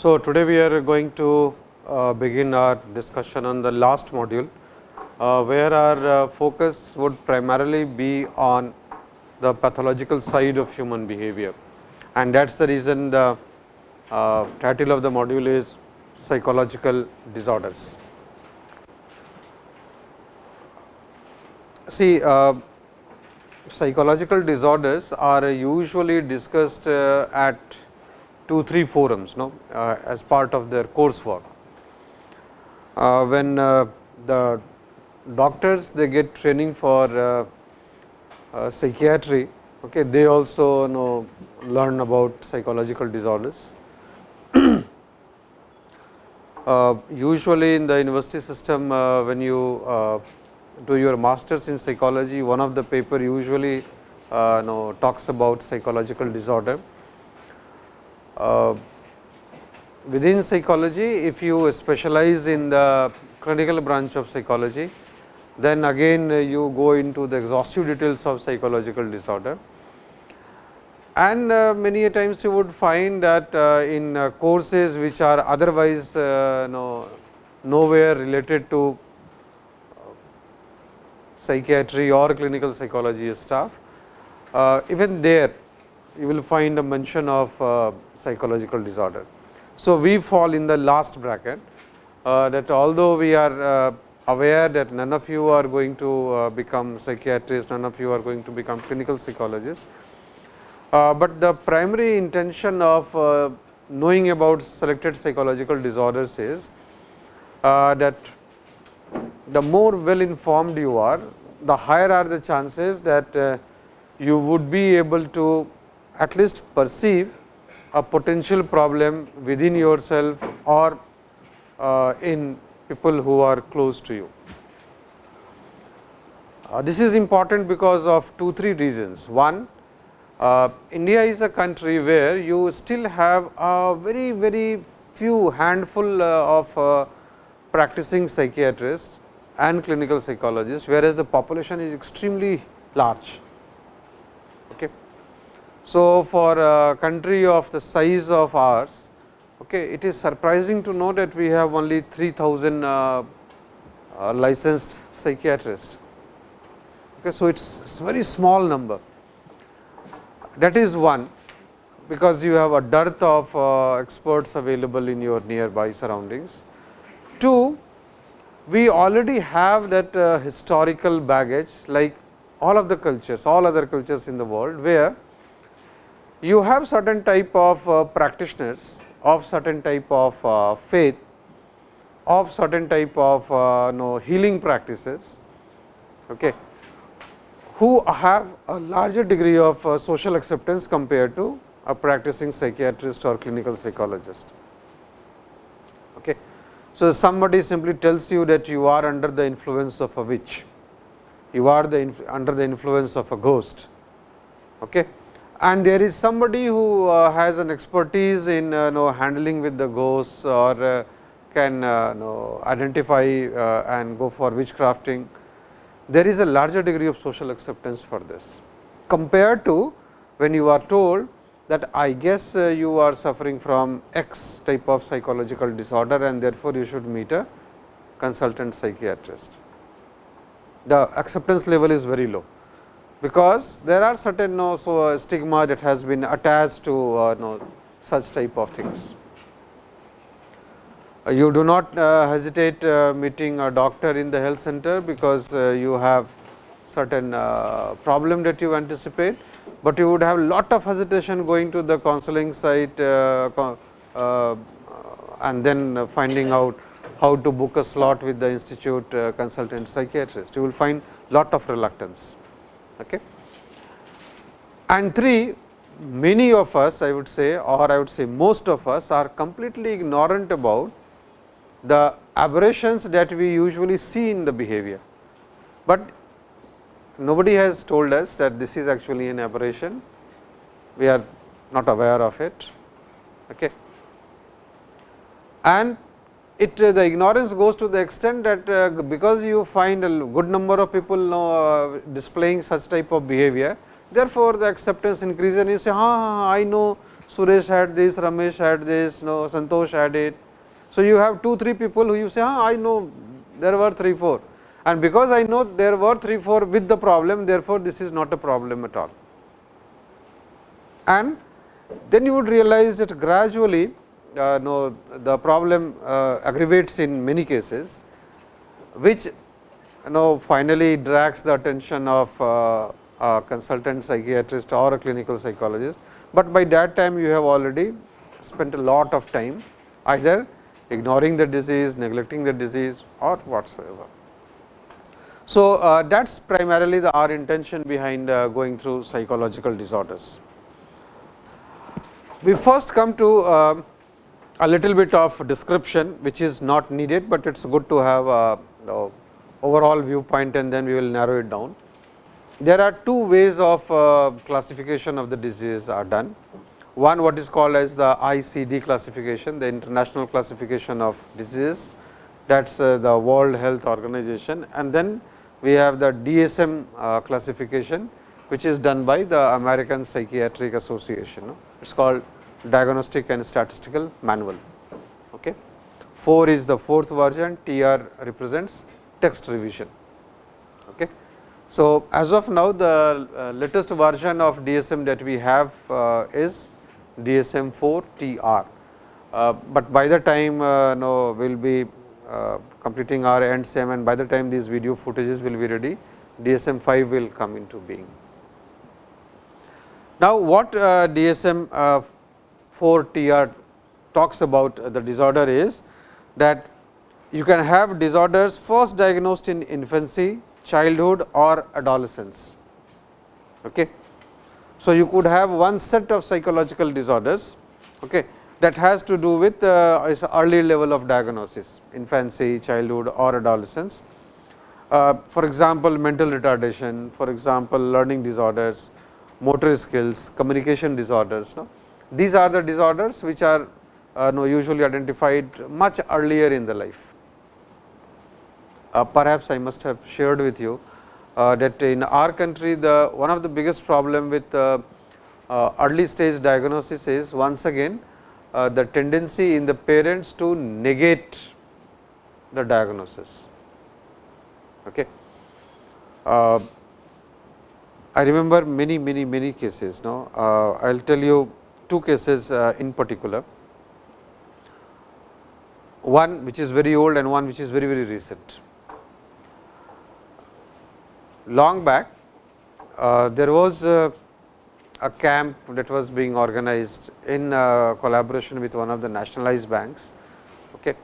So, today we are going to uh, begin our discussion on the last module, uh, where our uh, focus would primarily be on the pathological side of human behavior. And that is the reason the uh, title of the module is psychological disorders. See, uh, psychological disorders are usually discussed uh, at two, three forums no, uh, as part of their coursework. Uh, when uh, the doctors they get training for uh, uh, psychiatry, okay, they also know learn about psychological disorders. usually in the university system when you do your masters in psychology, one of the paper usually uh, know, talks about psychological disorder. Uh, within psychology, if you specialize in the clinical branch of psychology, then again uh, you go into the exhaustive details of psychological disorder. And uh, many a times you would find that uh, in uh, courses which are otherwise no, nowhere related to psychiatry or clinical psychology staff. Uh, even there you will find a mention of uh, psychological disorder. So, we fall in the last bracket uh, that although we are uh, aware that none of you are going to uh, become psychiatrists, none of you are going to become clinical psychologists, uh, but the primary intention of knowing about selected psychological disorders is that the more well informed you are, the higher are the chances that you would be able to at least perceive a potential problem within yourself or uh, in people who are close to you. Uh, this is important because of two, three reasons. One, uh, India is a country where you still have a very, very few handful uh, of uh, practicing psychiatrists and clinical psychologists, whereas the population is extremely large. So, for a country of the size of ours, okay, it is surprising to know that we have only 3000 uh, uh, licensed psychiatrists. Okay. So, it is very small number that is one because you have a dearth of uh, experts available in your nearby surroundings. Two, we already have that uh, historical baggage like all of the cultures, all other cultures in the world, where you have certain type of uh, practitioners of certain type of uh, faith, of certain type of uh, know, healing practices, okay, who have a larger degree of uh, social acceptance compared to a practicing psychiatrist or clinical psychologist. Okay. So, somebody simply tells you that you are under the influence of a witch, you are the under the influence of a ghost. Okay. And there is somebody who uh, has an expertise in uh, know, handling with the ghosts or uh, can uh, know, identify uh, and go for witchcrafting. There is a larger degree of social acceptance for this compared to when you are told that I guess uh, you are suffering from X type of psychological disorder and therefore, you should meet a consultant psychiatrist. The acceptance level is very low, because there are certain no, so uh, stigma that has been attached to uh, no, such type of things. Uh, you do not uh, hesitate uh, meeting a doctor in the health center, because you have certain problem that you anticipate but you would have lot of hesitation going to the counseling site uh, uh, and then finding out how to book a slot with the institute uh, consultant psychiatrist. You will find lot of reluctance. Okay. And three, many of us I would say or I would say most of us are completely ignorant about the aberrations that we usually see in the behavior. But nobody has told us that this is actually an aberration, we are not aware of it. Okay. And it uh, the ignorance goes to the extent that uh, because you find a good number of people uh, displaying such type of behavior, therefore, the acceptance increases and you say, ah, I know Suresh had this, Ramesh had this, no, Santosh had it. So, you have 2, 3 people who you say, ah, I know there were 3, 4 and because I know there were 3, 4 with the problem, therefore, this is not a problem at all. And then you would realize that gradually uh, no, the problem uh, aggravates in many cases, which you know finally drags the attention of uh, a consultant psychiatrist or a clinical psychologist, but by that time you have already spent a lot of time either ignoring the disease, neglecting the disease or whatsoever. So, uh, that is primarily the our intention behind uh, going through psychological disorders. We first come to uh, a little bit of description which is not needed, but it is good to have a, overall viewpoint and then we will narrow it down. There are two ways of uh, classification of the disease are done. One what is called as the ICD classification, the international classification of diseases that is uh, the World Health Organization and then we have the DSM uh, classification which is done by the American Psychiatric Association. It is called Diagnostic and Statistical Manual. Okay. 4 is the fourth version, TR represents text revision. Okay. So, as of now the uh, latest version of DSM that we have uh, is DSM 4 TR, uh, but by the time uh, no we will be uh, completing our end SEM and by the time these video footages will be ready, DSM 5 will come into being. Now, what uh, DSM 4 TR talks about the disorder is that you can have disorders first diagnosed in infancy, childhood or adolescence. Okay. So, you could have one set of psychological disorders okay, that has to do with uh, early level of diagnosis infancy, childhood or adolescence. Uh, for example, mental retardation, for example, learning disorders, motor skills, communication disorders. No? These are the disorders which are uh, no, usually identified much earlier in the life. Uh, perhaps I must have shared with you uh, that in our country the one of the biggest problem with uh, uh, early stage diagnosis is once again uh, the tendency in the parents to negate the diagnosis. Okay. I remember many many many cases now I will tell you two cases in particular one which is very old and one which is very very recent long back uh, there was uh, a camp that was being organized in uh, collaboration with one of the nationalized banks. Okay.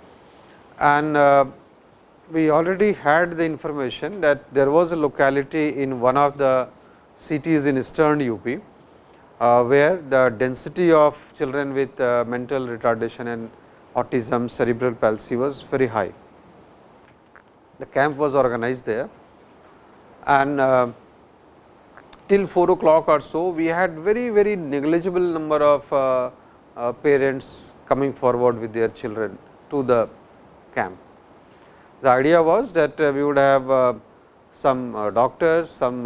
And uh, we already had the information that there was a locality in one of the cities in eastern UP, uh, where the density of children with uh, mental retardation and autism, cerebral palsy was very high. The camp was organized there and uh, till 4 o'clock or so we had very very negligible number of uh, uh, parents coming forward with their children to the camp. The idea was that uh, we would have uh, some uh, doctors, some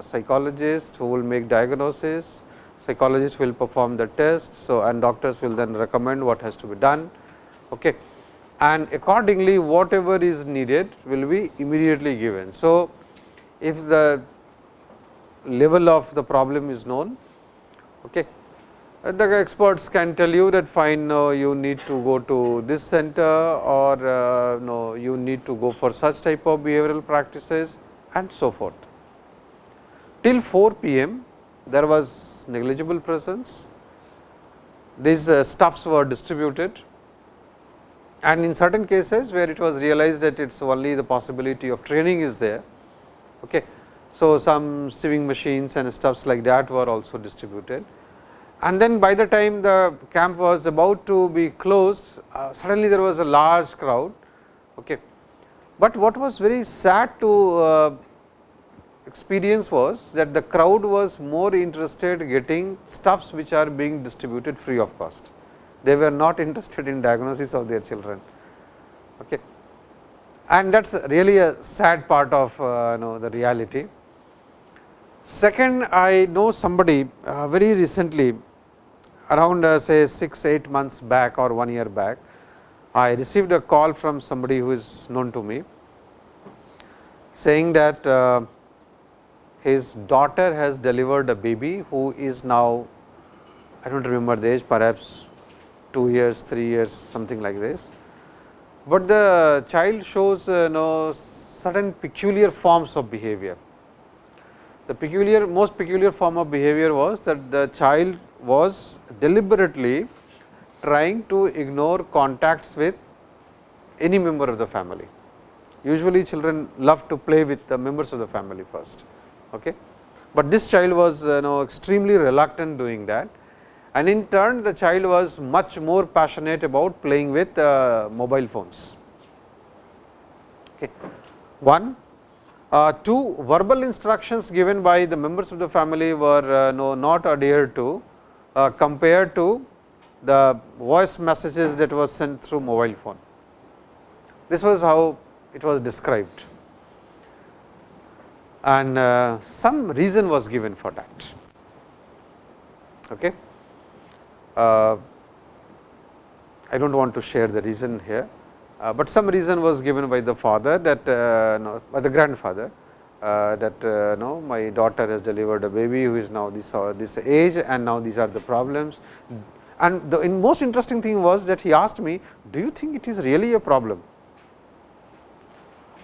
psychologists who will make diagnosis, psychologists will perform the test. so and doctors will then recommend what has to be done. Okay. And accordingly, whatever is needed will be immediately given. So, if the level of the problem is known, okay, the experts can tell you that fine no, you need to go to this center or uh, no you need to go for such type of behavioral practices and so forth. Till 4 pm there was negligible presence, these uh, stuffs were distributed and in certain cases where it was realized that it is only the possibility of training is there, Okay. So, some sieving machines and stuffs like that were also distributed. And then by the time the camp was about to be closed, uh, suddenly there was a large crowd. Okay. But what was very sad to uh, experience was that the crowd was more interested getting stuffs which are being distributed free of cost. They were not interested in diagnosis of their children. Okay and that is really a sad part of uh, know the reality. Second, I know somebody uh, very recently around uh, say 6 8 months back or 1 year back, I received a call from somebody who is known to me saying that uh, his daughter has delivered a baby who is now I do not remember the age perhaps 2 years, 3 years something like this. But the child shows uh, know, certain peculiar forms of behavior. The peculiar most peculiar form of behavior was that the child was deliberately trying to ignore contacts with any member of the family. Usually children love to play with the members of the family first. Okay. But this child was you know extremely reluctant doing that and in turn the child was much more passionate about playing with uh, mobile phones. Okay. One, uh, two verbal instructions given by the members of the family were uh, no, not adhered to uh, compared to the voice messages that was sent through mobile phone. This was how it was described and uh, some reason was given for that. Okay. Uh, I do not want to share the reason here, uh, but some reason was given by the father that uh, no, by the grandfather uh, that uh, no my daughter has delivered a baby who is now this uh, this age and now these are the problems. And the most interesting thing was that he asked me, do you think it is really a problem?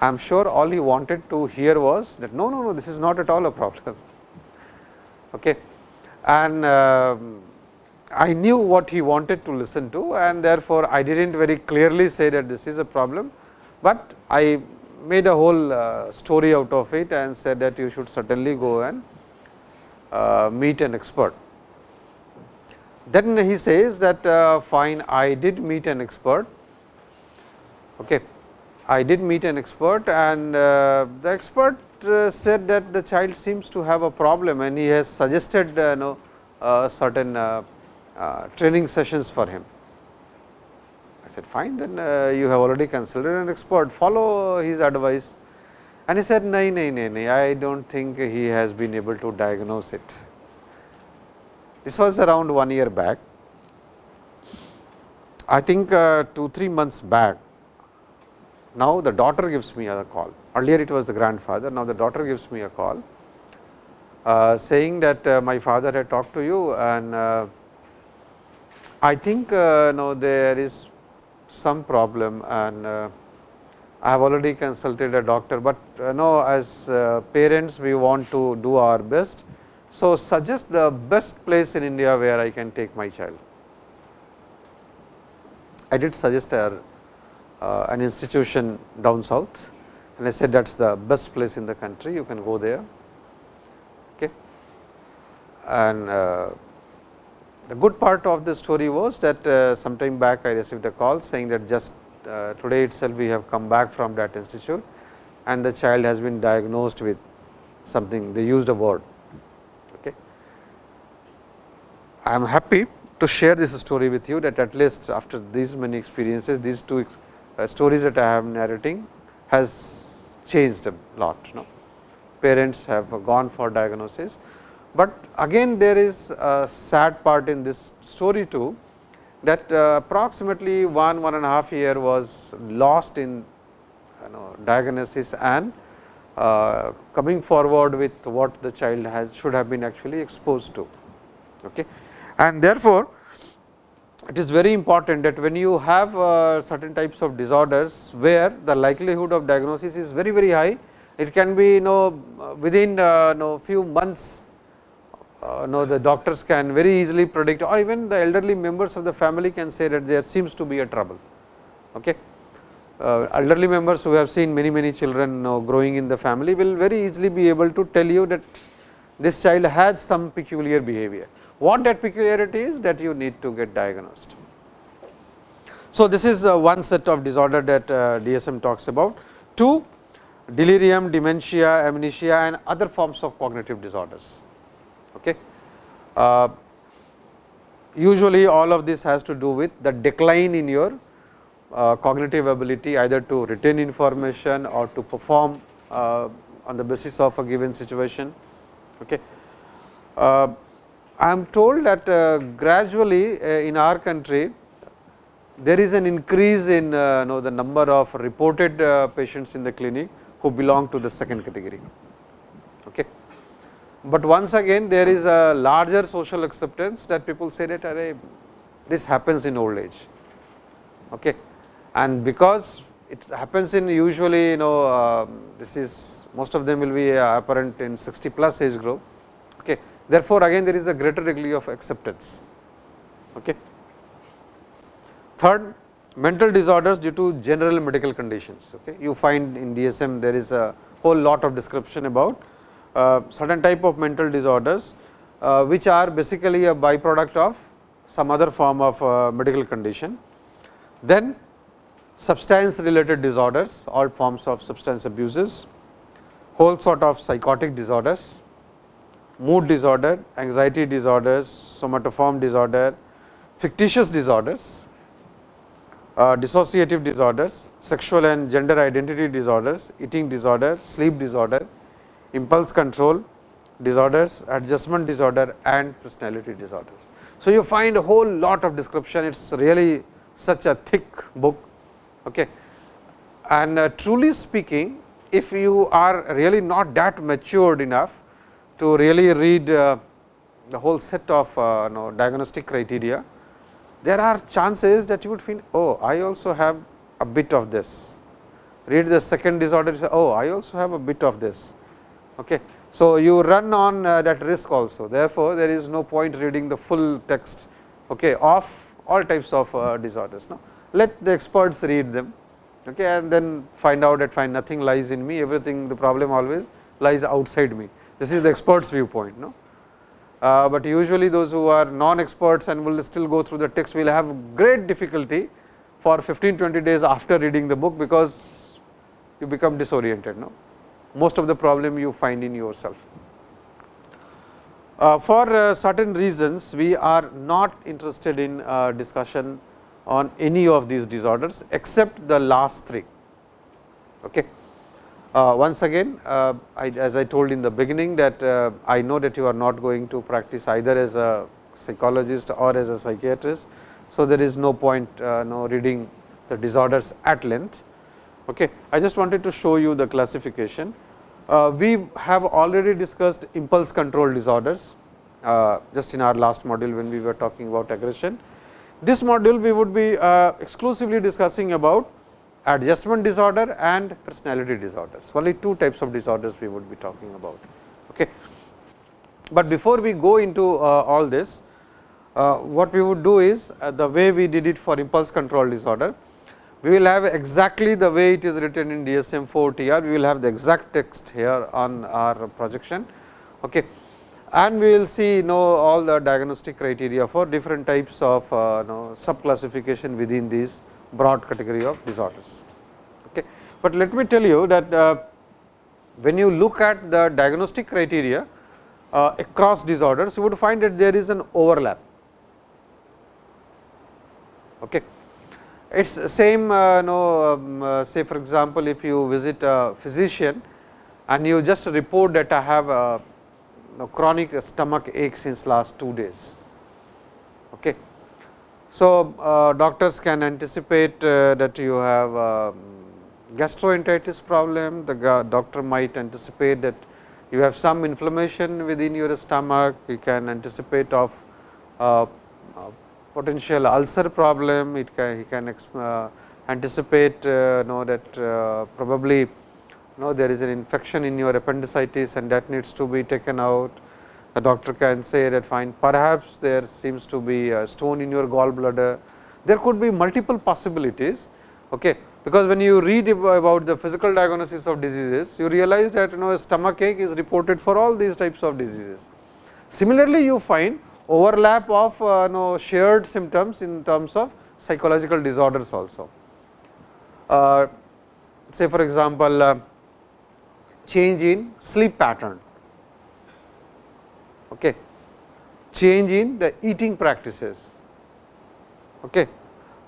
I am sure all he wanted to hear was that no, no, no, this is not at all a problem. Okay. And uh, I knew what he wanted to listen to and therefore, I did not very clearly say that this is a problem, but I made a whole uh, story out of it and said that you should certainly go and uh, meet an expert. Then he says that uh, fine I did meet an expert. Okay. I did meet an expert and uh, the expert uh, said that the child seems to have a problem and he has suggested uh, know, uh, certain training sessions for him. I said fine then you have already considered an expert follow his advice and he said no, no, no, no I do not think he has been able to diagnose it. This was around 1 year back. I think 2 3 months back now, the daughter gives me a call, earlier it was the grandfather, now the daughter gives me a call uh, saying that uh, my father had talked to you and uh, I think uh, there is some problem and uh, I have already consulted a doctor, but uh, as uh, parents we want to do our best. So, suggest the best place in India where I can take my child. I did suggest her an institution down south and I said that is the best place in the country you can go there. Okay. And uh, the good part of the story was that uh, sometime back I received a call saying that just uh, today itself we have come back from that institute and the child has been diagnosed with something they used a word. Okay. I am happy to share this story with you that at least after these many experiences these two uh, stories that I am narrating has changed a lot. No? Parents have gone for diagnosis, but again there is a sad part in this story too that uh, approximately one one and a half year was lost in you know, diagnosis and uh, coming forward with what the child has should have been actually exposed to. Okay. And therefore, it is very important that when you have uh, certain types of disorders where the likelihood of diagnosis is very very high, it can be you know within uh, know few months uh, know the doctors can very easily predict or even the elderly members of the family can say that there seems to be a trouble. Okay. Uh, elderly members who have seen many many children you know, growing in the family will very easily be able to tell you that this child has some peculiar behavior what that peculiarity is that you need to get diagnosed. So, this is uh, one set of disorder that uh, DSM talks about. Two, delirium, dementia, amnesia and other forms of cognitive disorders. Okay. Uh, usually, all of this has to do with the decline in your uh, cognitive ability either to retain information or to perform uh, on the basis of a given situation. Okay. I am told that uh, gradually uh, in our country there is an increase in uh, know, the number of reported uh, patients in the clinic who belong to the second category. Okay. But once again there is a larger social acceptance that people say that this happens in old age. Okay. And because it happens in usually you know uh, this is most of them will be uh, apparent in 60 plus age group. Okay. Therefore, again there is a greater degree of acceptance. Okay. Third, mental disorders due to general medical conditions. Okay. You find in DSM there is a whole lot of description about uh, certain type of mental disorders, uh, which are basically a byproduct of some other form of uh, medical condition. Then substance related disorders, all forms of substance abuses, whole sort of psychotic disorders, mood disorder, anxiety disorders, somatoform disorder, factitious disorders, uh, dissociative disorders, sexual and gender identity disorders, eating disorder, sleep disorder, impulse control disorders, adjustment disorder and personality disorders. So, you find a whole lot of description, it is really such a thick book. Okay. And uh, truly speaking, if you are really not that matured enough to really read uh, the whole set of uh, know, diagnostic criteria, there are chances that you would feel, oh, I also have a bit of this. Read the second disorder, say, oh, I also have a bit of this. Okay. So, you run on uh, that risk also. Therefore, there is no point reading the full text okay, of all types of disorders. No? Let the experts read them okay, and then find out that find nothing lies in me, everything the problem always lies outside me. This is the experts viewpoint. No? Uh, but usually those who are non experts and will still go through the text will have great difficulty for 15 20 days after reading the book, because you become disoriented. No? Most of the problem you find in yourself. Uh, for uh, certain reasons, we are not interested in uh, discussion on any of these disorders, except the last three. Okay. Uh, once again, uh, I, as I told in the beginning that uh, I know that you are not going to practice either as a psychologist or as a psychiatrist. So, there is no point no reading the disorders at length. Okay. I just wanted to show you the classification. We have already discussed impulse control disorders just in our last module when we were talking about aggression. This module we would be exclusively discussing about adjustment disorder and personality disorders. Only two types of disorders we would be talking about. Okay. But before we go into uh, all this, uh, what we would do is uh, the way we did it for impulse control disorder, we will have exactly the way it is written in DSM 4 TR, we will have the exact text here on our projection. Okay. And we will see you know all the diagnostic criteria for different types of uh, you know, within these broad category of disorders. Okay. But let me tell you that uh, when you look at the diagnostic criteria uh, across disorders, you would find that there is an overlap. Okay. It is same uh, no, um, uh, say for example, if you visit a physician and you just report that I have a chronic stomach ache since last 2 days. So, uh, doctors can anticipate uh, that you have um, gastroenteritis problem, the doctor might anticipate that you have some inflammation within your stomach, you can anticipate of uh, potential ulcer problem, it can, he can uh, anticipate uh, know that uh, probably know there is an infection in your appendicitis and that needs to be taken out. The doctor can say that fine perhaps there seems to be a stone in your gallbladder. There could be multiple possibilities, okay, because when you read about the physical diagnosis of diseases, you realize that you know a stomach ache is reported for all these types of diseases. Similarly, you find overlap of uh, know, shared symptoms in terms of psychological disorders also. Uh, say for example, uh, change in sleep pattern, okay. change in the eating practices, okay.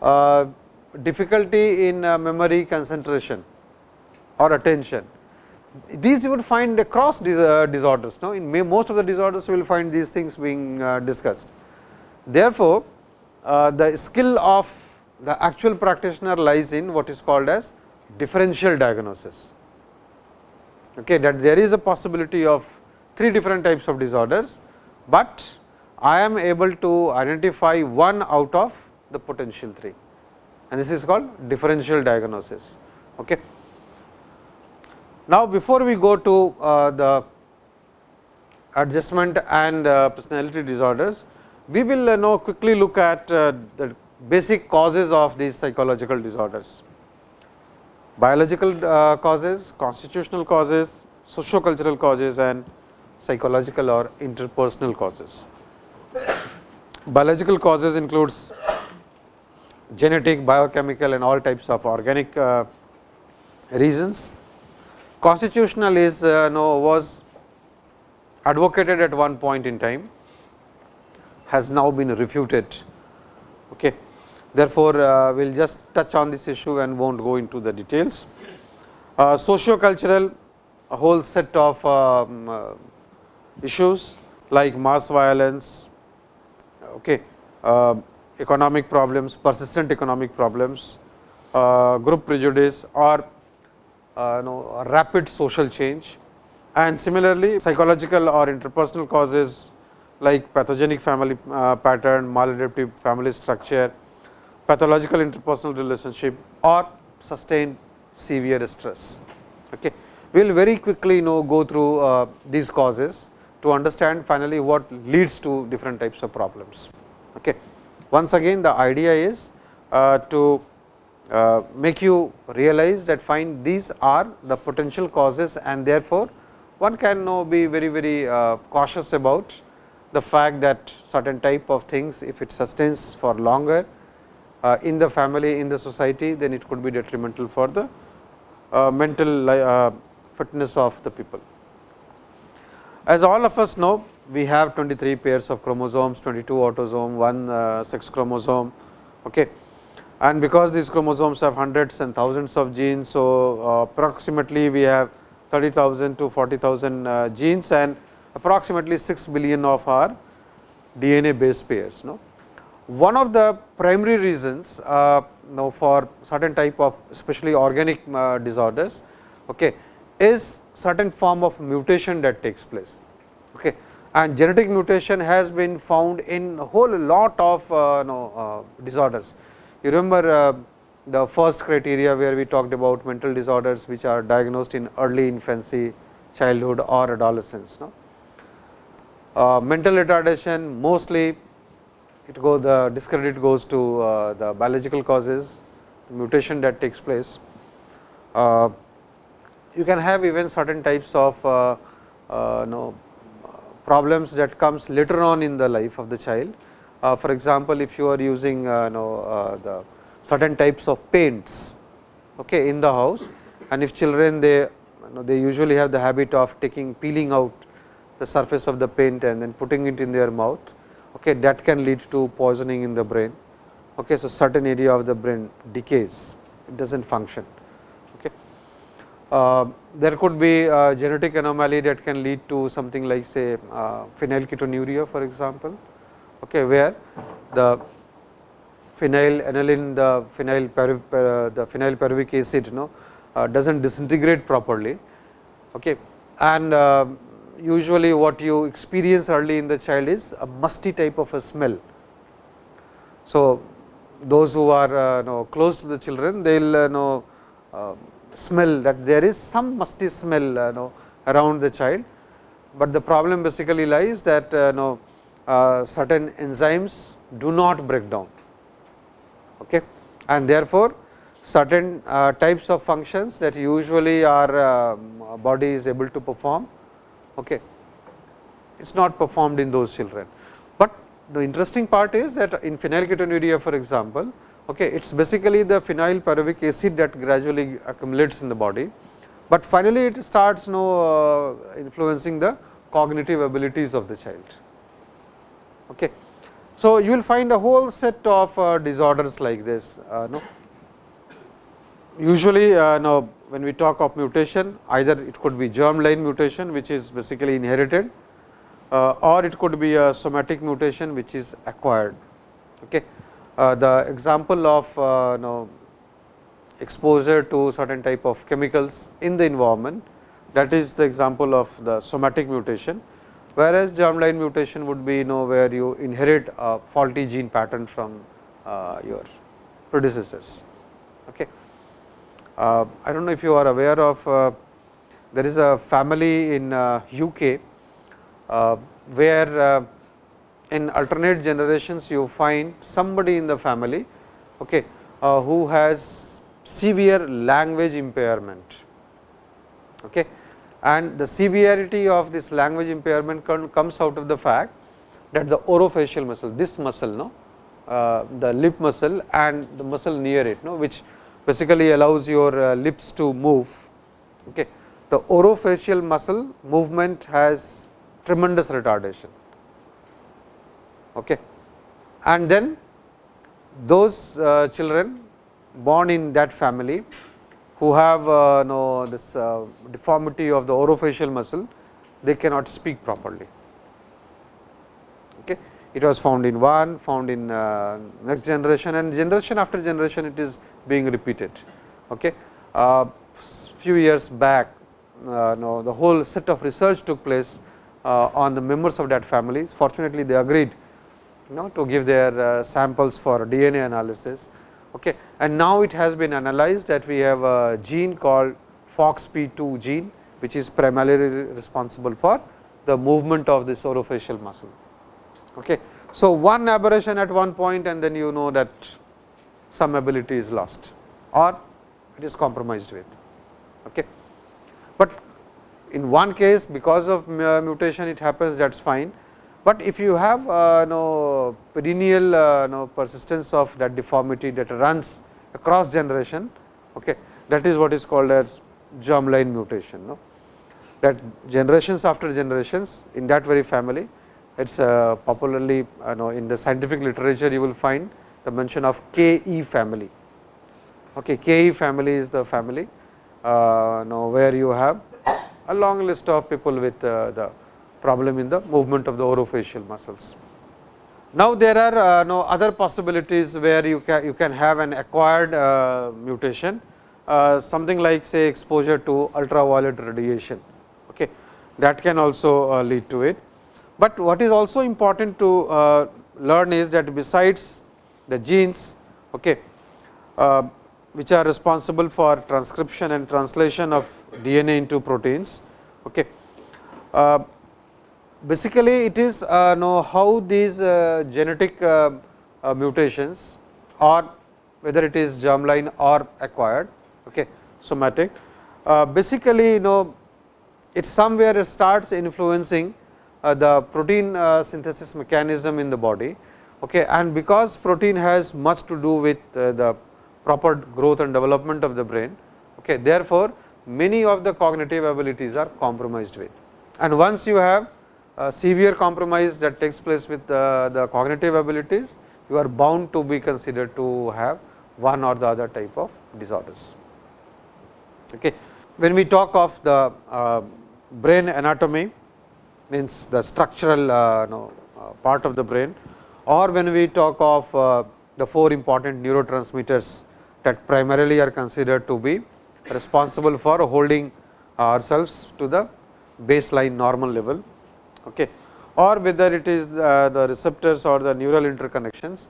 Uh, difficulty in uh, memory concentration or attention, these you will find across uh, disorders. Now, in most of the disorders you will find these things being uh, discussed. Therefore, uh, the skill of the actual practitioner lies in what is called as differential diagnosis. Okay, that there is a possibility of three different types of disorders, but I am able to identify one out of the potential three and this is called differential diagnosis. Okay. Now, before we go to uh, the adjustment and uh, personality disorders, we will uh, now quickly look at uh, the basic causes of these psychological disorders. Biological uh, causes, constitutional causes, socio-cultural causes and psychological or interpersonal causes. Biological causes includes genetic, biochemical and all types of organic uh, reasons. Constitutional is uh, no, was advocated at one point in time, has now been refuted. Okay. Therefore, uh, we will just touch on this issue and will not go into the details. Uh, socio-cultural, a whole set of um, uh, issues like mass violence, okay, uh, economic problems, persistent economic problems, uh, group prejudice or uh, know, rapid social change and similarly psychological or interpersonal causes like pathogenic family uh, pattern, maladaptive family structure, pathological interpersonal relationship or sustained severe stress. Okay. We will very quickly you know go through uh, these causes to understand finally what leads to different types of problems. Okay. Once again the idea is uh, to uh, make you realize that find these are the potential causes and therefore, one can now be very very uh, cautious about the fact that certain type of things if it sustains for longer uh, in the family in the society then it could be detrimental for the uh, mental uh, fitness of the people. As all of us know we have 23 pairs of chromosomes, 22 autosome, one uh, sex chromosome. Okay. And because these chromosomes have hundreds and thousands of genes, so uh, approximately we have 30,000 to 40,000 uh, genes and approximately 6 billion of our DNA base pairs. No? One of the primary reasons uh, now for certain type of especially organic uh, disorders okay, is certain form of mutation that takes place. Okay and genetic mutation has been found in a whole lot of uh, know, uh, disorders. You remember uh, the first criteria where we talked about mental disorders which are diagnosed in early infancy, childhood or adolescence. No? Uh, mental retardation mostly it go the discredit goes to uh, the biological causes, the mutation that takes place. Uh, you can have even certain types of uh, know problems that comes later on in the life of the child. Uh, for example, if you are using uh, know, uh, the certain types of paints okay, in the house and if children they you know, they usually have the habit of taking peeling out the surface of the paint and then putting it in their mouth okay, that can lead to poisoning in the brain. Okay, so, certain area of the brain decays it does not function. Uh, there could be a genetic anomaly that can lead to something like say uh, phenylketonuria for example, okay, where the phenylalanine the phenyl uh, the phenylpyruvic acid you know uh, does not disintegrate properly okay. and uh, usually what you experience early in the child is a musty type of a smell. So, those who are uh, know, close to the children they will uh, know uh, smell that there is some musty smell uh, know, around the child, but the problem basically lies that uh, know, uh, certain enzymes do not break down okay. and therefore, certain uh, types of functions that usually our uh, body is able to perform okay. it is not performed in those children. But the interesting part is that in phenylketonuria for example, Okay, it is basically the phenyl pyruvic acid that gradually accumulates in the body, but finally it starts you know, uh, influencing the cognitive abilities of the child. Okay. So, you will find a whole set of uh, disorders like this. Uh, no? Usually, uh, no, when we talk of mutation either it could be germline mutation which is basically inherited uh, or it could be a somatic mutation which is acquired. Okay. Uh, the example of uh, know, exposure to certain type of chemicals in the environment that is the example of the somatic mutation, whereas germline mutation would be you know where you inherit a faulty gene pattern from uh, your predecessors. Okay. Uh, I do not know if you are aware of uh, there is a family in UK uh, where uh, in alternate generations you find somebody in the family okay, uh, who has severe language impairment. Okay. And the severity of this language impairment comes out of the fact that the orofacial muscle, this muscle, no, uh, the lip muscle and the muscle near it, no, which basically allows your uh, lips to move. Okay. The orofacial muscle movement has tremendous retardation. Okay. And then those uh, children born in that family who have uh, know this uh, deformity of the orofacial muscle, they cannot speak properly. Okay. It was found in one, found in uh, next generation and generation after generation it is being repeated. Okay. Uh, few years back, uh, no, the whole set of research took place uh, on the members of that family. Fortunately, they agreed you know, to give their uh, samples for DNA analysis. Okay. And now it has been analyzed that we have a gene called FOXP2 gene, which is primarily responsible for the movement of this orofacial muscle. Okay. So, one aberration at one point and then you know that some ability is lost or it is compromised with. Okay. But in one case because of mutation it happens that is fine, but if you have uh, no perennial uh, no persistence of that deformity that runs across generation, okay, that is what is called as germline mutation. No? That generations after generations in that very family, it is uh, popularly uh, know, in the scientific literature you will find the mention of KE family. Okay, KE family is the family uh, where you have a long list of people with uh, the problem in the movement of the orofacial muscles. Now, there are uh, no other possibilities where you can you can have an acquired uh, mutation uh, something like say exposure to ultraviolet radiation okay that can also uh, lead to it. But what is also important to uh, learn is that besides the genes okay which are responsible for transcription and translation of DNA into proteins. Okay. Uh, basically, it is uh, know how these uh, genetic uh, uh, mutations or whether it is germline or acquired, okay, somatic. Uh, basically, you know it somewhere starts influencing the protein synthesis mechanism in the body okay, and because protein has much to do with the proper growth and development of the brain. Okay. Therefore, many of the cognitive abilities are compromised with and once you have severe compromise that takes place with the, the cognitive abilities, you are bound to be considered to have one or the other type of disorders. Okay. When we talk of the uh, brain anatomy means the structural uh, uh, part of the brain or when we talk of uh, the four important neurotransmitters that primarily are considered to be responsible for holding ourselves to the baseline normal level okay. or whether it is the, the receptors or the neural interconnections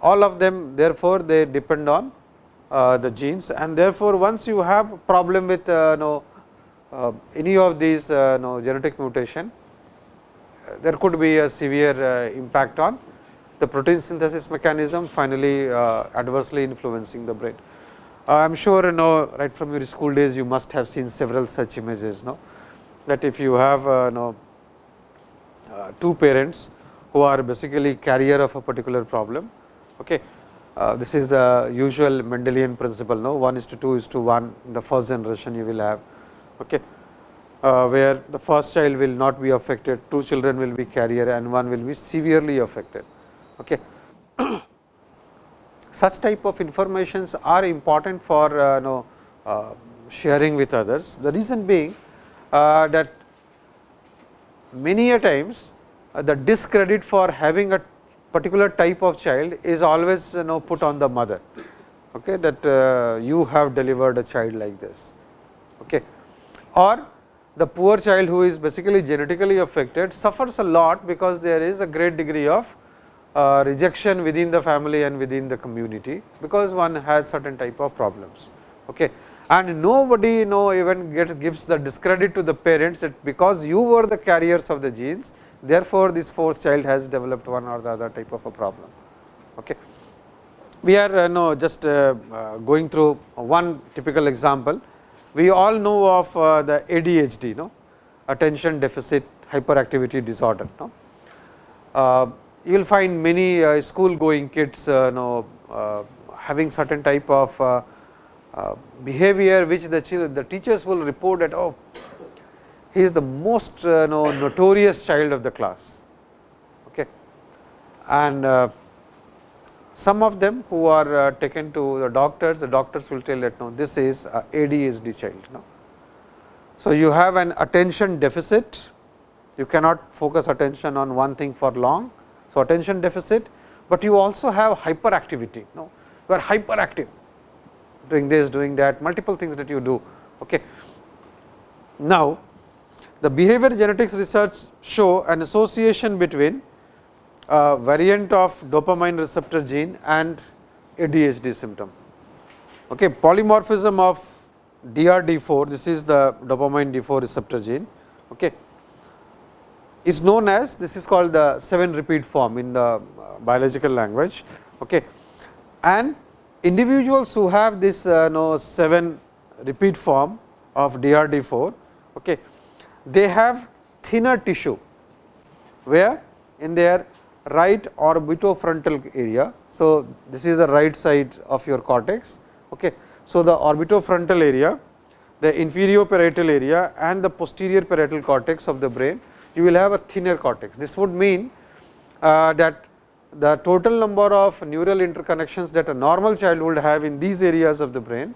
all of them therefore, they depend on uh, the genes and therefore, once you have problem with uh, know, uh, any of these uh, know, genetic mutation there could be a severe uh, impact on the protein synthesis mechanism finally uh, adversely influencing the brain. Uh, I am sure you know right from your school days you must have seen several such images no that if you have uh, know, uh, two parents who are basically carrier of a particular problem okay uh, this is the usual Mendelian principle no 1 is to 2 is to 1 in the first generation you will have okay uh, where the first child will not be affected two children will be carrier and one will be severely affected Okay. Such type of informations are important for uh, know, uh, sharing with others. The reason being uh, that many a times uh, the discredit for having a particular type of child is always you know put on the mother okay, that uh, you have delivered a child like this. Okay. Or the poor child who is basically genetically affected suffers a lot because there is a great degree of uh, rejection within the family and within the community, because one has certain type of problems. Okay. And nobody you know even gets gives the discredit to the parents that because you were the carriers of the genes, therefore, this fourth child has developed one or the other type of a problem. Okay. We are uh, know just uh, uh, going through one typical example. We all know of uh, the ADHD, no? attention deficit hyperactivity disorder. No? Uh, you will find many uh, school going kids know, having certain type of behavior which the, children, the teachers will report that oh he is the most uh, know, notorious child of the class. Okay. And uh, some of them who are uh, taken to the doctors, the doctors will tell that no, this is a ADHD child. No? So, you have an attention deficit, you cannot focus attention on one thing for long. So, attention deficit, but you also have hyperactivity. No? You are hyperactive, doing this, doing that, multiple things that you do. Okay. Now, the behavior genetics research show an association between a variant of dopamine receptor gene and ADHD symptom. Okay, polymorphism of DRD4, this is the dopamine D4 receptor gene, okay, is known as this is called the 7 repeat form in the biological language. Okay. And individuals who have this uh, know 7 repeat form of DRD4, okay, they have thinner tissue, where in their right orbitofrontal area. So, this is the right side of your cortex. Okay. So, the orbitofrontal area, the inferior parietal area and the posterior parietal cortex of the brain, you will have a thinner cortex. This would mean uh, that the total number of neural interconnections that a normal child would have in these areas of the brain,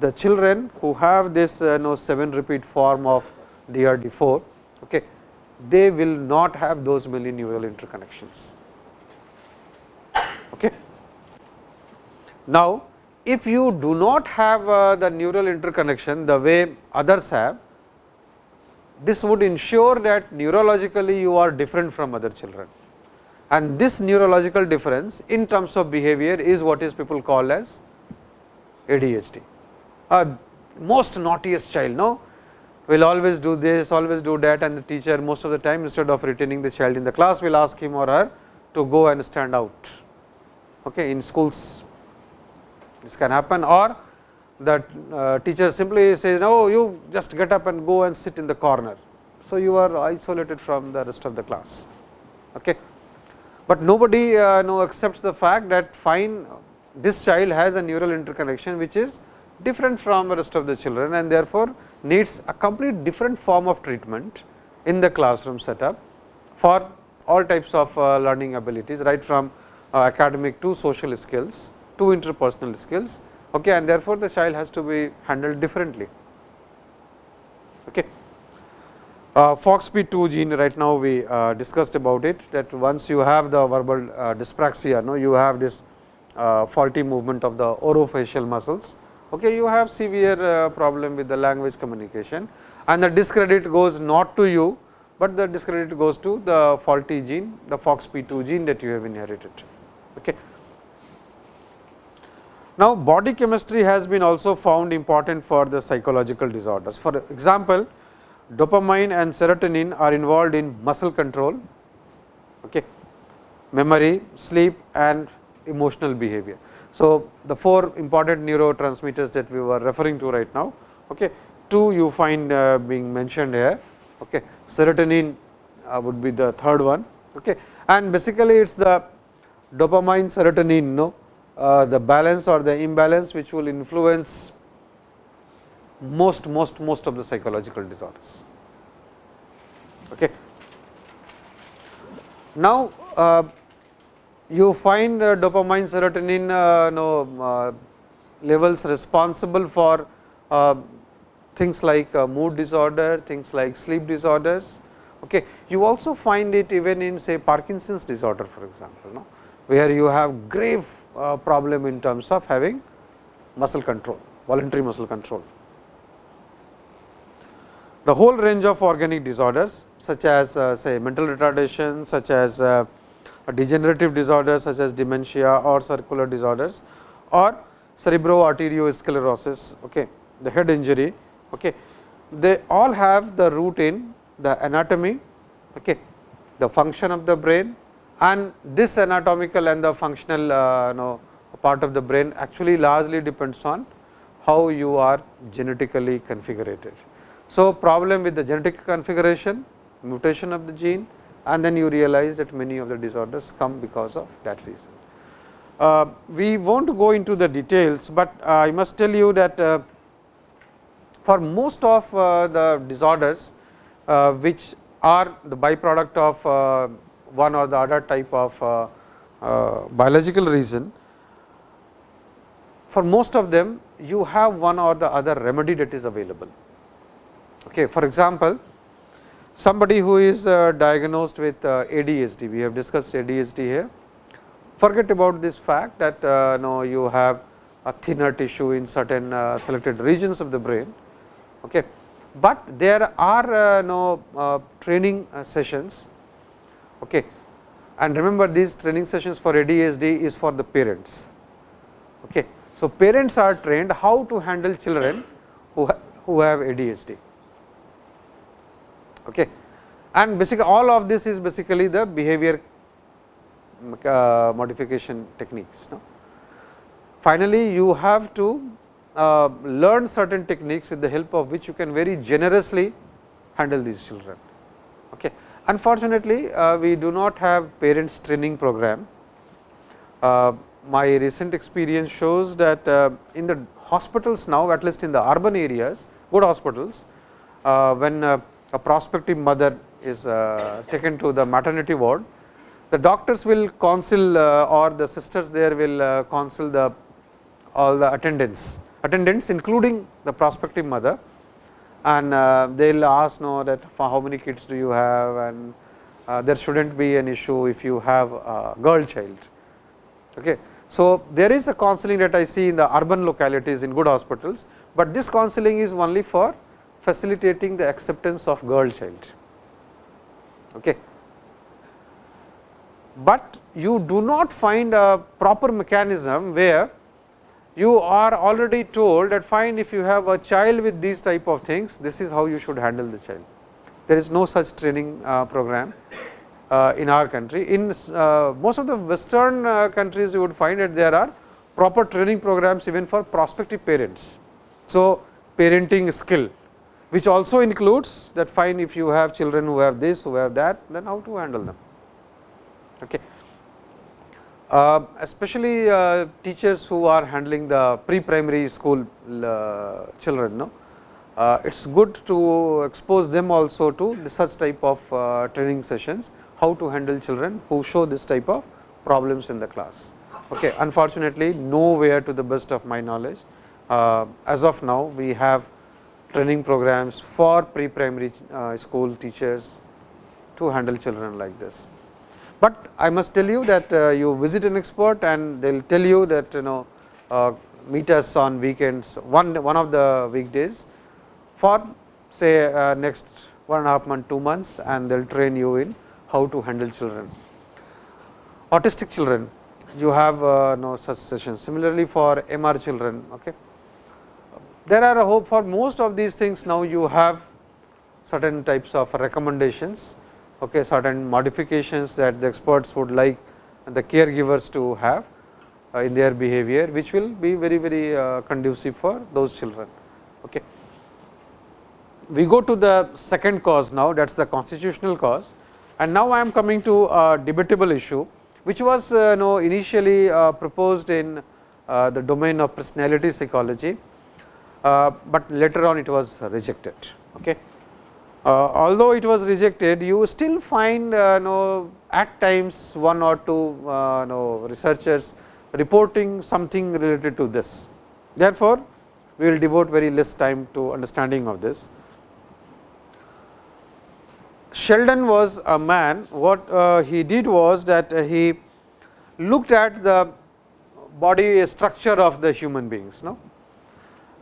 the children who have this uh, know 7 repeat form of DRD4, okay, they will not have those many neural interconnections. Okay. Now, if you do not have uh, the neural interconnection the way others have, this would ensure that neurologically you are different from other children. And this neurological difference in terms of behavior is what is people call as ADHD. Uh, most naughtiest child, no? will always do this, always do that and the teacher most of the time instead of retaining the child in the class will ask him or her to go and stand out. Okay, in schools this can happen or the uh, teacher simply says, no, you just get up and go and sit in the corner. So, you are isolated from the rest of the class. Okay. But nobody uh, know accepts the fact that fine this child has a neural interconnection which is different from the rest of the children and therefore, needs a complete different form of treatment in the classroom setup for all types of uh, learning abilities right from uh, academic to social skills to interpersonal skills okay, and therefore, the child has to be handled differently. Okay. Uh, FOXP2 gene right now we uh, discussed about it that once you have the verbal uh, dyspraxia, no, you have this uh, faulty movement of the orofacial muscles okay, you have severe uh, problem with the language communication and the discredit goes not to you, but the discredit goes to the faulty gene the FOXP2 gene that you have inherited. Okay. Now, body chemistry has been also found important for the psychological disorders. For example, dopamine and serotonin are involved in muscle control, okay, memory, sleep and emotional behavior. So, the four important neurotransmitters that we were referring to right now, okay. two you find uh, being mentioned here, okay. serotonin uh, would be the third one okay. and basically it is the dopamine serotonin no, uh, the balance or the imbalance which will influence most most most of the psychological disorders. Okay. Now, uh, you find uh, dopamine serotonin uh, uh, levels responsible for uh, things like uh, mood disorder, things like sleep disorders. Okay. You also find it even in say Parkinson's disorder for example, no? where you have grave problem in terms of having muscle control, voluntary muscle control. The whole range of organic disorders such as uh, say mental retardation, such as uh, degenerative disorders such as dementia or circular disorders or cerebroarteriosclerosis, okay, the head injury, okay, they all have the root in the anatomy, okay, the function of the brain and this anatomical and the functional uh, know, part of the brain actually largely depends on how you are genetically configured. So, problem with the genetic configuration, mutation of the gene and then you realize that many of the disorders come because of that reason. Uh, we will not go into the details, but uh, I must tell you that uh, for most of uh, the disorders uh, which are the byproduct of uh, one or the other type of biological reason, for most of them you have one or the other remedy that is available. Okay. For example, somebody who is diagnosed with ADHD, we have discussed ADHD here, forget about this fact that uh, no, you have a thinner tissue in certain uh, selected regions of the brain. Okay. But there are uh, no uh, training uh, sessions okay. and remember these training sessions for ADHD is for the parents. Okay. So, parents are trained how to handle children who, who have ADHD. Okay. And basically all of this is basically the behavior uh, modification techniques. No? Finally, you have to uh, learn certain techniques with the help of which you can very generously handle these children. Okay. Unfortunately, uh, we do not have parents training program. Uh, my recent experience shows that uh, in the hospitals now at least in the urban areas good hospitals uh, when a prospective mother is taken to the maternity ward. The doctors will counsel uh, or the sisters there will uh, counsel the all the attendants. Attendants including the prospective mother. And uh, they will ask know that for how many kids do you have? And uh, there should not be an issue if you have a girl child. Okay. So, there is a counseling that I see in the urban localities in good hospitals, but this counseling is only for facilitating the acceptance of girl child. Okay but you do not find a proper mechanism where you are already told that fine if you have a child with these type of things this is how you should handle the child. There is no such training uh, program uh, in our country. In uh, most of the western uh, countries you would find that there are proper training programs even for prospective parents. So, parenting skill which also includes that fine if you have children who have this who have that then how to handle them. Okay. Uh, especially uh, teachers who are handling the pre-primary school uh, children, no? Uh, it is good to expose them also to such type of uh, training sessions, how to handle children who show this type of problems in the class. Okay. Unfortunately, nowhere to the best of my knowledge, uh, as of now we have training programs for pre-primary school teachers to handle children like this. But I must tell you that uh, you visit an expert and they will tell you that you know uh, meet us on weekends one one of the weekdays for say uh, next one and a half month 2 months and they will train you in how to handle children. Autistic children you have uh, no such sessions similarly for MR children. Okay. There are a hope for most of these things now you have certain types of recommendations okay, certain modifications that the experts would like the caregivers to have uh, in their behavior, which will be very very uh, conducive for those children. Okay. We go to the second cause now that is the constitutional cause and now I am coming to a debatable issue which was uh, know, initially uh, proposed in the domain of personality psychology, but later on it was rejected. Okay. Uh, although it was rejected, you still find uh, know, at times one or two know, researchers reporting something related to this. Therefore, we will devote very less time to understanding of this. Sheldon was a man, what uh, he did was that uh, he looked at the body structure of the human beings. No?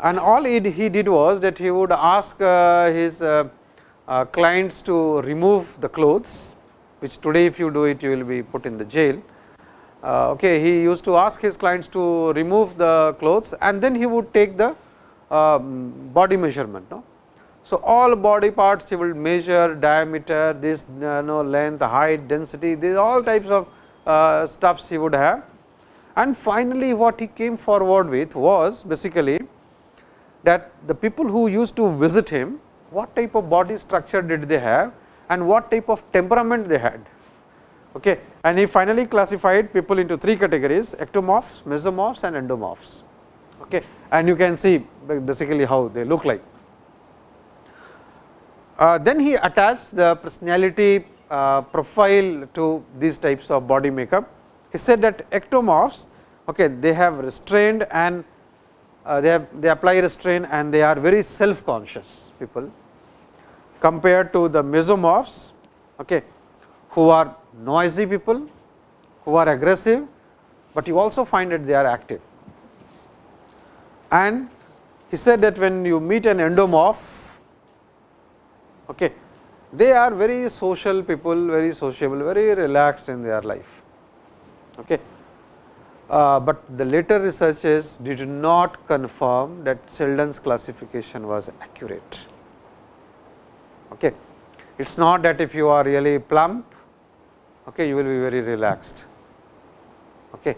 And all he, did was that he would ask uh, his uh, uh, clients to remove the clothes, which today if you do it, you will be put in the jail. Okay, he used to ask his clients to remove the clothes and then he would take the um, body measurement. No? So, all body parts he will measure diameter, this uh, no length, height, density, these all types of uh, stuffs he would have. And finally, what he came forward with was basically that the people who used to visit him, what type of body structure did they have and what type of temperament they had. Okay. And he finally classified people into three categories ectomorphs, mesomorphs and endomorphs. Okay. And you can see basically how they look like. Uh, then he attached the personality uh, profile to these types of body makeup. He said that ectomorphs, okay, they have restrained and uh, they have they apply restraint and they are very self conscious people compared to the mesomorphs, okay, who are noisy people, who are aggressive, but you also find that they are active. And he said that when you meet an endomorph, Okay. They are very social people, very sociable, very relaxed in their life. Okay. Uh, but the later researches did not confirm that Sheldon's classification was accurate. Okay. It is not that if you are really plump, okay, you will be very relaxed. Okay.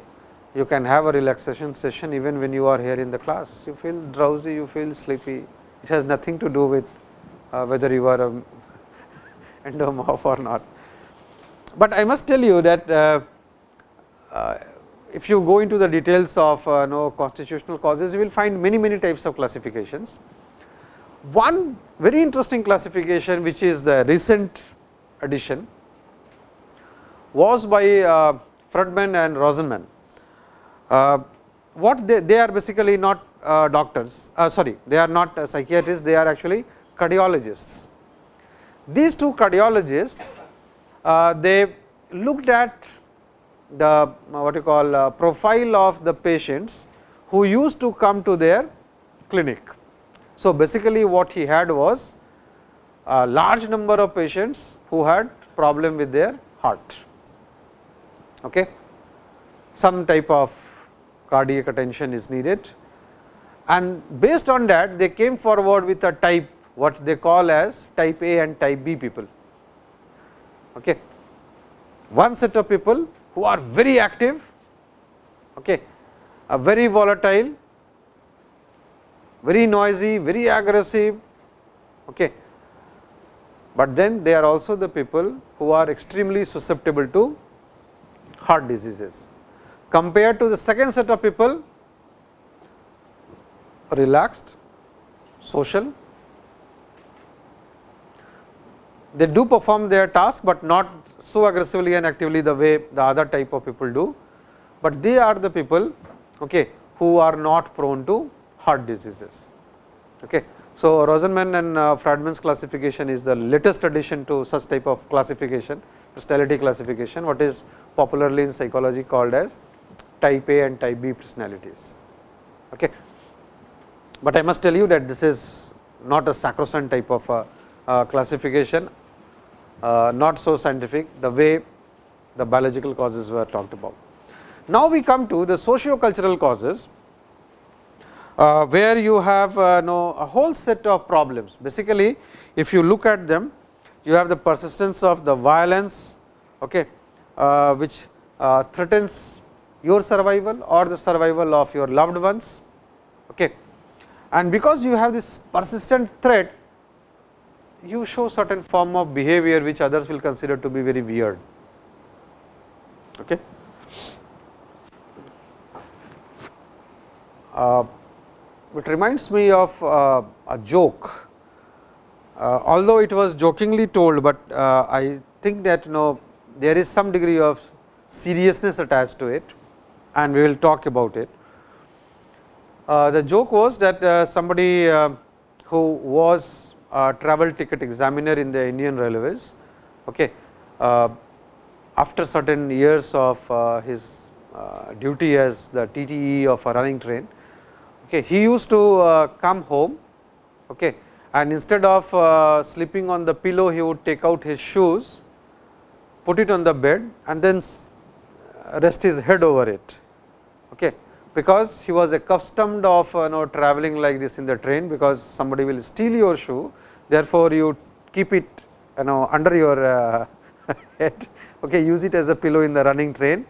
You can have a relaxation session even when you are here in the class. You feel drowsy, you feel sleepy. It has nothing to do with uh, whether you are a endomorph or not. But I must tell you that uh, uh, if you go into the details of uh, no constitutional causes, you will find many many types of classifications. One very interesting classification which is the recent addition was by uh, Friedman and Rosenman. Uh, what they, they are basically not uh, doctors, uh, sorry, they are not uh, psychiatrists, they are actually cardiologists. These two cardiologists, uh, they looked at the uh, what you call uh, profile of the patients who used to come to their clinic. So, basically what he had was a large number of patients who had problem with their heart. Okay. Some type of cardiac attention is needed and based on that they came forward with a type what they call as type A and type B people. Okay. One set of people who are very active, okay, are very volatile, very noisy, very aggressive, okay. but then they are also the people who are extremely susceptible to heart diseases. Compared to the second set of people, relaxed, social, they do perform their task, but not so aggressively and actively the way the other type of people do, but they are the people okay, who are not prone to heart diseases. Okay. So, Rosenman and uh, Friedman's classification is the latest addition to such type of classification, personality classification, what is popularly in psychology called as type A and type B personalities. Okay. But I must tell you that this is not a sacrosanct type of uh, uh, classification not so scientific the way the biological causes were talked about. Now, we come to the socio-cultural causes, uh, where you have uh, know, a whole set of problems. Basically, if you look at them, you have the persistence of the violence, okay, uh, which uh, threatens your survival or the survival of your loved ones. Okay. And because you have this persistent threat, you show certain form of behavior which others will consider to be very weird. Okay. Uh, it reminds me of uh, a joke, uh, although it was jokingly told, but uh, I think that you know there is some degree of seriousness attached to it and we will talk about it. Uh, the joke was that uh, somebody who was a travel ticket examiner in the Indian Railways, okay, uh, after certain years of uh, his uh, duty as the TTE of a running train, okay, he used to come home okay, and instead of sleeping on the pillow, he would take out his shoes, put it on the bed and then rest his head over it. Because he was accustomed of you know traveling like this in the train because somebody will steal your shoe therefore, you keep it you know under your uh, head okay, use it as a pillow in the running train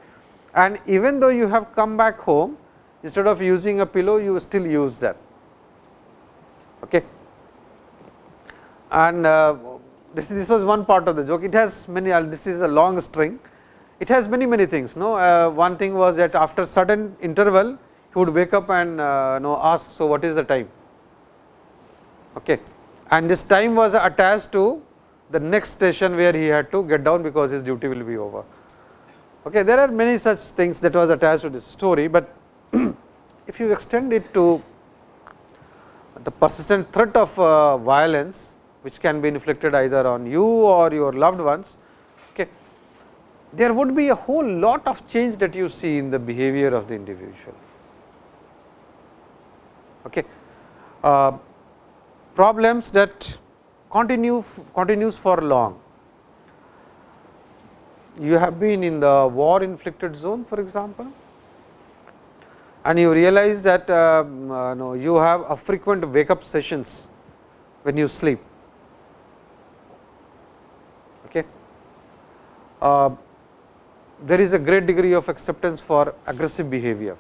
and even though you have come back home instead of using a pillow you still use that. Okay. And uh, this, this was one part of the joke it has many uh, this is a long string it has many many things no? Uh, one thing was that after certain interval he would wake up and uh, know ask so what is the time? Okay. And this time was attached to the next station where he had to get down because his duty will be over. Okay there are many such things that was attached to this story but if you extend it to the persistent threat of uh, violence which can be inflicted either on you or your loved ones there would be a whole lot of change that you see in the behavior of the individual. Okay. Uh, problems that continue continues for long. You have been in the war inflicted zone for example, and you realize that uh, uh, no, you have a frequent wake up sessions when you sleep. Okay. There is a great degree of acceptance for aggressive behavior.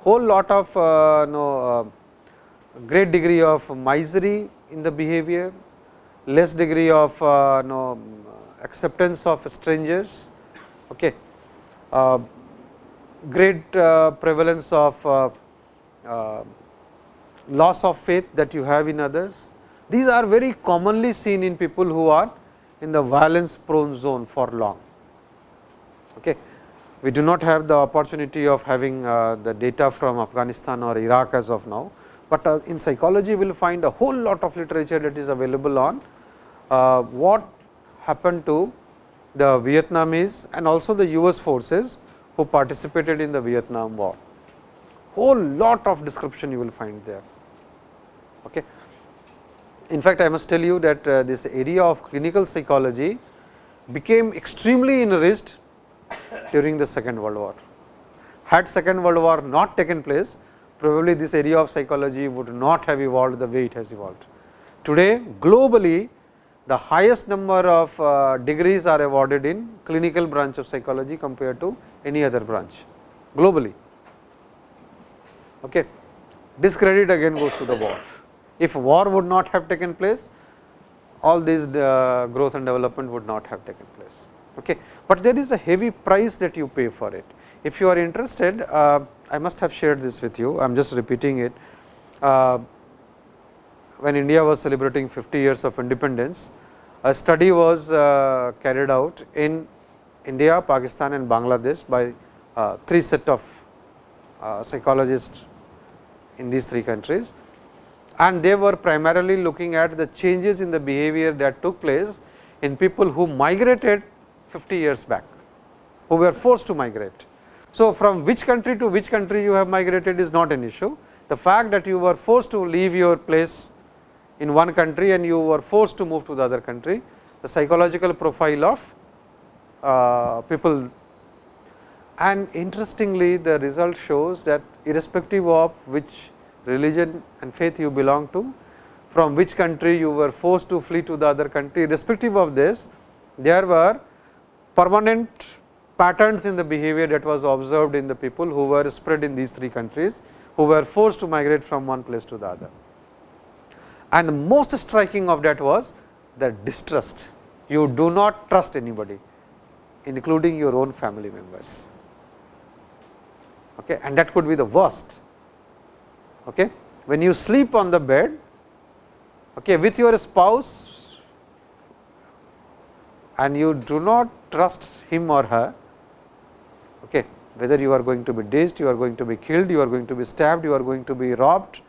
Whole lot of uh, no, uh, great degree of misery in the behavior, less degree of uh, no, acceptance of strangers, okay. Uh, great uh, prevalence of uh, uh, loss of faith that you have in others. These are very commonly seen in people who are in the violence prone zone for long. Okay. We do not have the opportunity of having uh, the data from Afghanistan or Iraq as of now, but uh, in psychology we will find a whole lot of literature that is available on uh, what happened to the Vietnamese and also the US forces who participated in the Vietnam war. Whole lot of description you will find there. Okay in fact, I must tell you that uh, this area of clinical psychology became extremely enriched during the second world war. Had second world war not taken place, probably this area of psychology would not have evolved the way it has evolved. Today globally the highest number of uh, degrees are awarded in clinical branch of psychology compared to any other branch globally. Okay. Discredit again goes to the war. If war would not have taken place, all these uh, growth and development would not have taken place. Okay. But there is a heavy price that you pay for it. If you are interested, uh, I must have shared this with you, I am just repeating it. Uh, when India was celebrating 50 years of independence, a study was carried out in India, Pakistan and Bangladesh by three set of psychologists in these three countries and they were primarily looking at the changes in the behavior that took place in people who migrated 50 years back, who were forced to migrate. So, from which country to which country you have migrated is not an issue. The fact that you were forced to leave your place in one country and you were forced to move to the other country, the psychological profile of uh, people and interestingly the result shows that irrespective of which religion and faith you belong to, from which country you were forced to flee to the other country. Respective of this, there were permanent patterns in the behavior that was observed in the people who were spread in these three countries, who were forced to migrate from one place to the other. And the most striking of that was the distrust. You do not trust anybody, including your own family members. Okay, and that could be the worst Okay. When you sleep on the bed okay, with your spouse and you do not trust him or her, okay, whether you are going to be dazed, you are going to be killed, you are going to be stabbed, you are going to be robbed.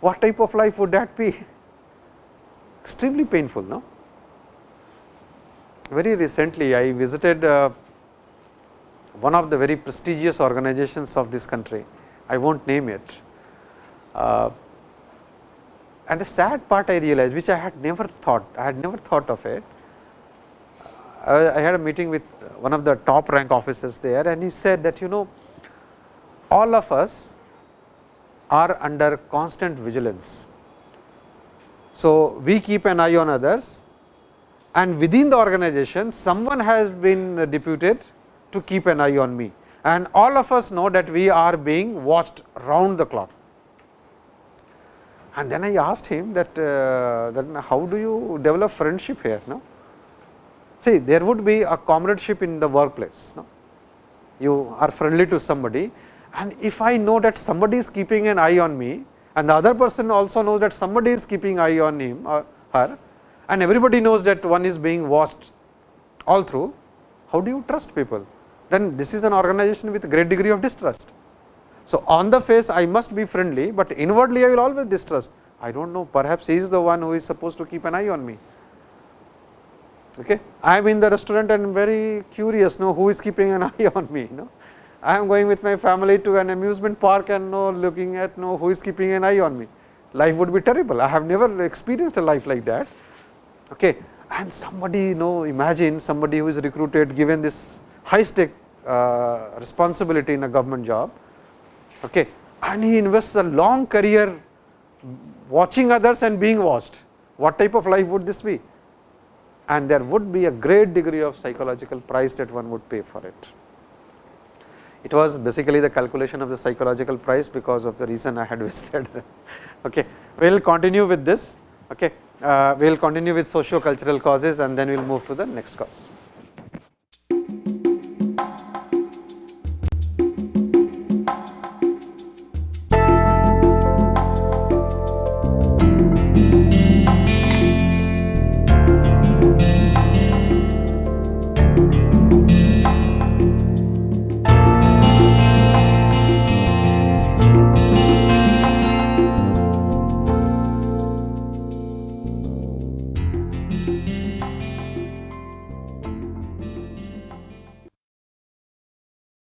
What type of life would that be? Extremely painful, no? Very recently, I visited uh, one of the very prestigious organizations of this country. I won't name it. Uh, and the sad part I realized, which I had never thought, I had never thought of it. I, I had a meeting with one of the top rank officers there and he said that you know all of us are under constant vigilance. So, we keep an eye on others and within the organization someone has been deputed to keep an eye on me and all of us know that we are being watched round the clock. And then I asked him that, uh, then how do you develop friendship here? No? See, there would be a comradeship in the workplace. No? You are friendly to somebody and if I know that somebody is keeping an eye on me and the other person also knows that somebody is keeping eye on him or her and everybody knows that one is being watched all through, how do you trust people? Then this is an organization with great degree of distrust. So, on the face I must be friendly, but inwardly I will always distrust. I do not know perhaps he is the one who is supposed to keep an eye on me. Okay. I am in the restaurant and very curious know who is keeping an eye on me. Know. I am going with my family to an amusement park and know looking at know who is keeping an eye on me. Life would be terrible. I have never experienced a life like that. Okay. And somebody you know imagine somebody who is recruited given this high stake uh, responsibility in a government job okay. and he invests a long career watching others and being watched. What type of life would this be? And there would be a great degree of psychological price that one would pay for it. It was basically the calculation of the psychological price because of the reason I had visited them. Okay. We will continue with this. Okay. Uh, we will continue with socio cultural causes and then we will move to the next cause.